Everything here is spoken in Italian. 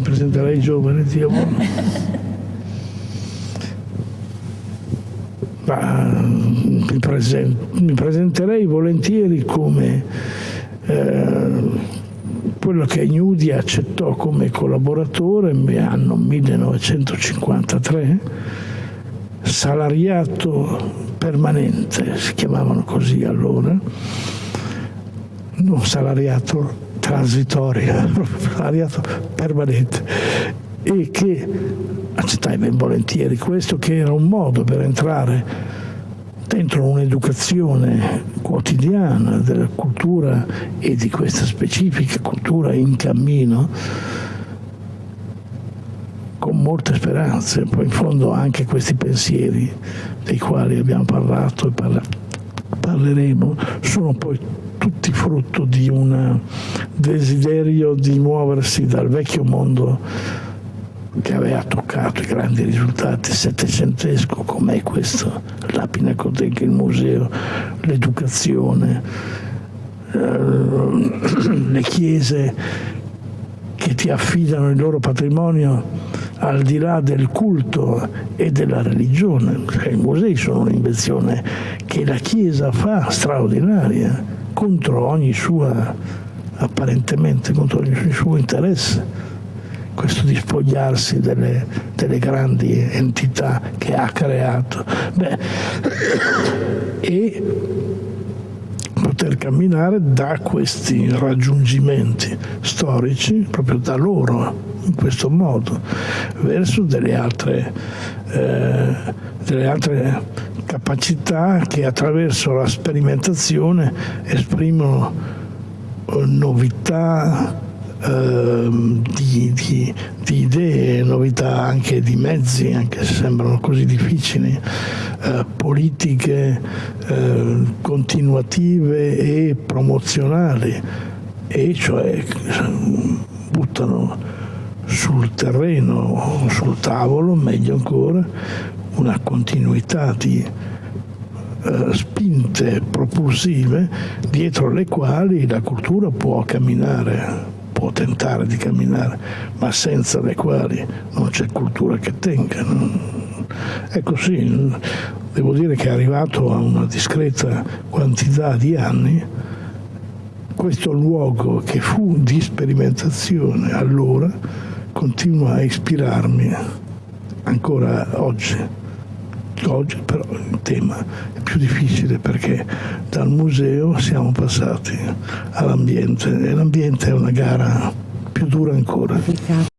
presenterai giovane, Dio buono. Ma, mi, presen mi, presenterei volentieri come eh, quello che Gnudi accettò come collaboratore nell'anno 1953, salariato permanente, si chiamavano così allora, non salariato transitorio, salariato permanente, e che accettai ben volentieri questo, che era un modo per entrare dentro un'educazione quotidiana della cultura e di questa specifica cultura in cammino con molte speranze, poi in fondo anche questi pensieri dei quali abbiamo parlato e parla parleremo sono poi tutti frutto di un desiderio di muoversi dal vecchio mondo che aveva toccato i grandi risultati settecentesco come questo, la Pinacoteca, il museo, l'educazione, eh, le chiese che ti affidano il loro patrimonio al di là del culto e della religione. Cioè, I musei sono un'invenzione che la Chiesa fa straordinaria contro ogni sua, apparentemente, contro ogni suo interesse questo di spogliarsi delle, delle grandi entità che ha creato. Beh, e poter camminare da questi raggiungimenti storici, proprio da loro, in questo modo, verso delle altre, eh, delle altre capacità che attraverso la sperimentazione esprimono novità, Ehm, di, di, di, idee, novità anche di mezzi, anche se sembrano così difficili, eh, politiche eh, continuative e promozionali, e cioè buttano sul terreno, sul tavolo, meglio ancora, una continuità di eh, spinte propulsive dietro le quali la cultura può camminare può tentare di camminare, ma senza le quali non c'è cultura che tenga. Ecco sì, devo dire che è arrivato a una discreta quantità di anni, questo luogo che fu di sperimentazione allora continua a ispirarmi ancora oggi. Oggi però il tema è più difficile perché dal museo siamo passati all'ambiente e l'ambiente è una gara più dura ancora.